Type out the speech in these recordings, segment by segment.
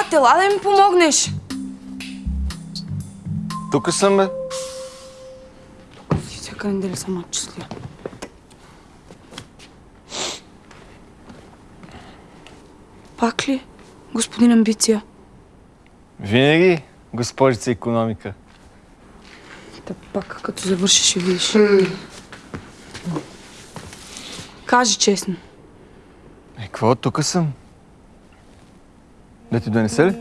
Брат, ела да ми помогнеш. Тук съм, бе. Всяка неделя съм отчисля. Пак ли, господин Амбиция? Винаги, госпожица економика. Та пак, като завършиш, ще видиш. Кажи честно. Е, какво? Тук съм. Да ти донесе ли?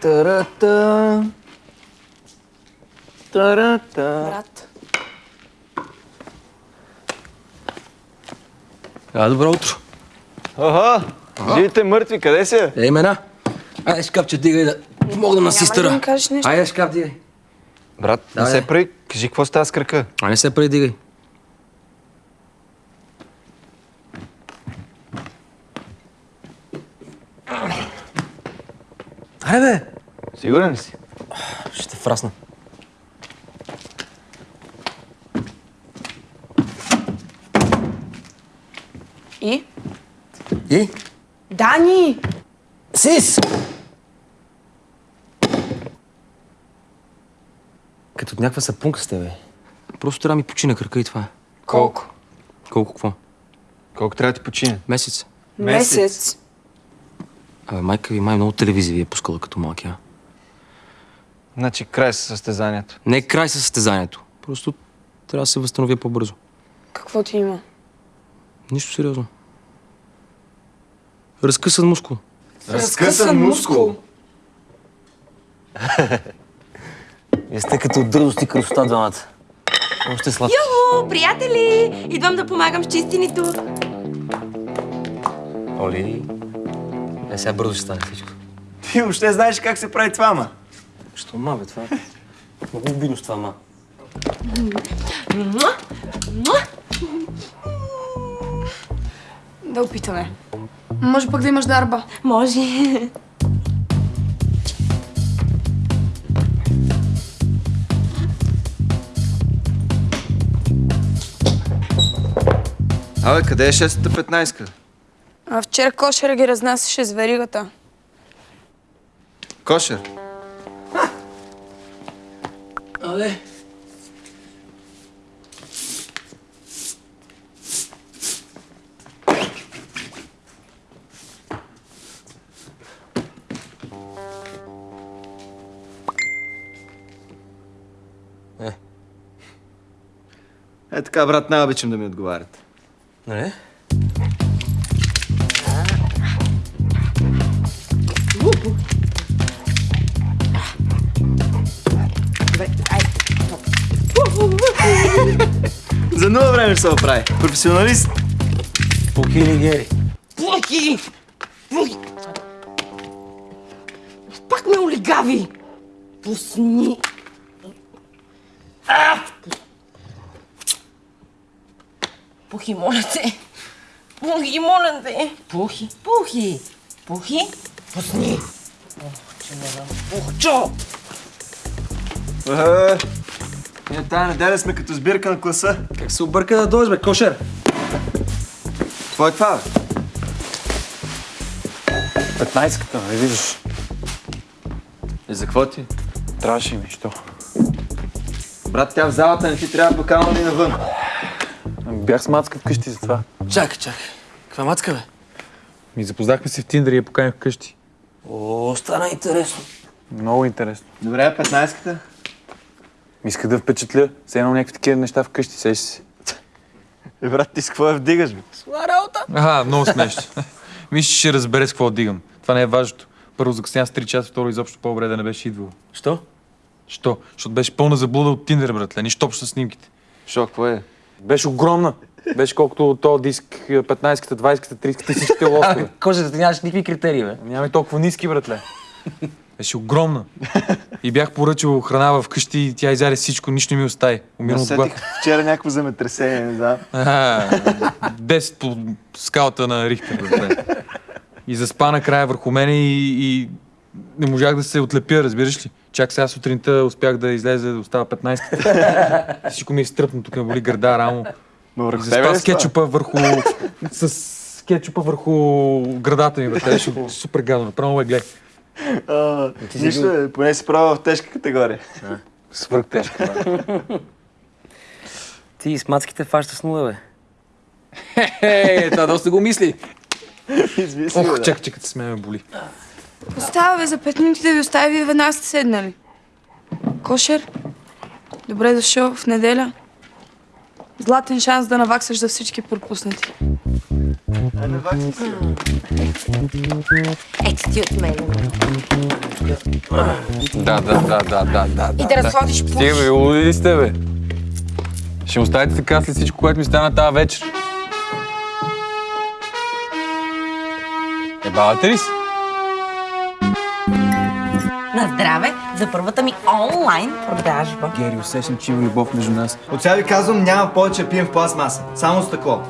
Тарата. Тарата. Брат. А, добро утро. Ага, живите мъртви, къде си? Ей, мена. Айде, шкафче, дигай да помогна на да сестра. Айде, шкаф, дигай. Брат, не Давай. се прави. Кажи, какво става с кръка? А не се предигай. Аре, бе! Сигурен ли си? Ще фрасна. И? И? Дани! Сис! Като от някаква сапунка сте, бе. Просто трябва да ми почина кръка и това е. Колко? Колко какво? Колко трябва да ти почине? Месец. Месец. Абе, майка ви май много телевизия ви е пускала като малки, а? Значи край с състезанието. Не край със състезанието. Просто трябва да се възстановя по-бързо. Какво ти има? Нищо сериозно. Разкъсан мускул. Разкъсан мускул. Вие сте като дърдост и красота двамата. Още сладки. О, приятели! Идвам да помагам с чистенето. Оли, е сега бързо ще стане всичко. Ти въобще знаеш как се прави това, ма? Що ма, бе, това? Много обидно с това, ма. Да опитаме. Може пък да имаш дарба. Може. Абе, къде е 6-15? А вчера кошера ги разнасяше с веригата. Кошер. Але. Е така, брат, не обичам да ми отговаряте. Нали? За нула време ще се оправи. Професионалист. Пуки или гери? Плъки! Плъки! Пак ме олигави! Пусни! А! Пухи, моля те! Пухи, моля те! Пухи, пухи! Пухи! Пусни! Ох, че не знам. Пухчо! Е, Ние тая неделя сме като сбирка на класа. Как се обърка да дойдеш, бе, кошер? Какво е това, бе? 15-ката, не виждаш. И за какво ти? Трябваше ми, що? Брат, тя в залата не ти трябва покана ли навън. Бях с мацка вкъщи за това. Чакай, чакай. Каква мацка, бе? Ми запознахме се в Тиндър и я поканих вкъщи. О, стана интересно. Много интересно. Добре, 15-ката. Ми иска да впечатля. Все едно някакви такива неща вкъщи, сеш си. Е, брат, ти с какво я вдигаш, бе? Аха, много смешно. Мисля, ще разбере с какво дигам. Това не е важното. Първо закъсня с 3 часа, второ изобщо по-добре да не беше идвал. Що? Що? Защото беше пълна заблуда от Тиндер, братле. Нищо общо с снимките. Шо, какво е? Беше огромна. Беше колкото този диск, 15-ката, 20-ката, 30-ката и всичките лостове. Кожата ти нямаш никакви критерии, бе. Нямаме толкова ниски, братле. Беше огромна. И бях поръчал храна в къщи и тя изяде всичко, нищо не ми остави. Умирам от глад. Вчера някакво земетресение, не знам. 10 по скалата на Рихтер, братле. И заспа накрая върху мене и, и не можах да се отлепя, разбираш ли? Чак сега сутринта успях да излезе, да остава 15. Всичко ми е стръпно, тук ме боли гърда, рамо. Но върху заспа тебе с кетчупа върху... с кетчупа върху градата ми, бе. Супер гадно. Направо ме гледай. Нищо, е, поне си правил в тежка категория. Свърх тежко. Ти с мацките фаща с нула, бе. Е, това доста го мисли. Измисли, Ох, да. чакай, чакай, с мен ме боли. Остава бе за 5 минути да ви остави, вие веднага сте седнали. Кошер, добре дошъл в неделя. Златен шанс да наваксаш за всички пропуснати. Ето ти от мен. Да, да, да, да, да, да. И да разходиш по... Стига, бе, луди ли сте, бе? Ще оставите така след всичко, което ми стана тази вечер. Ебавате ли се? За първата ми онлайн продажба. Гери, усещам, че има любов между нас. От сега ви казвам, няма повече да пием в пластмаса. Само стъкло.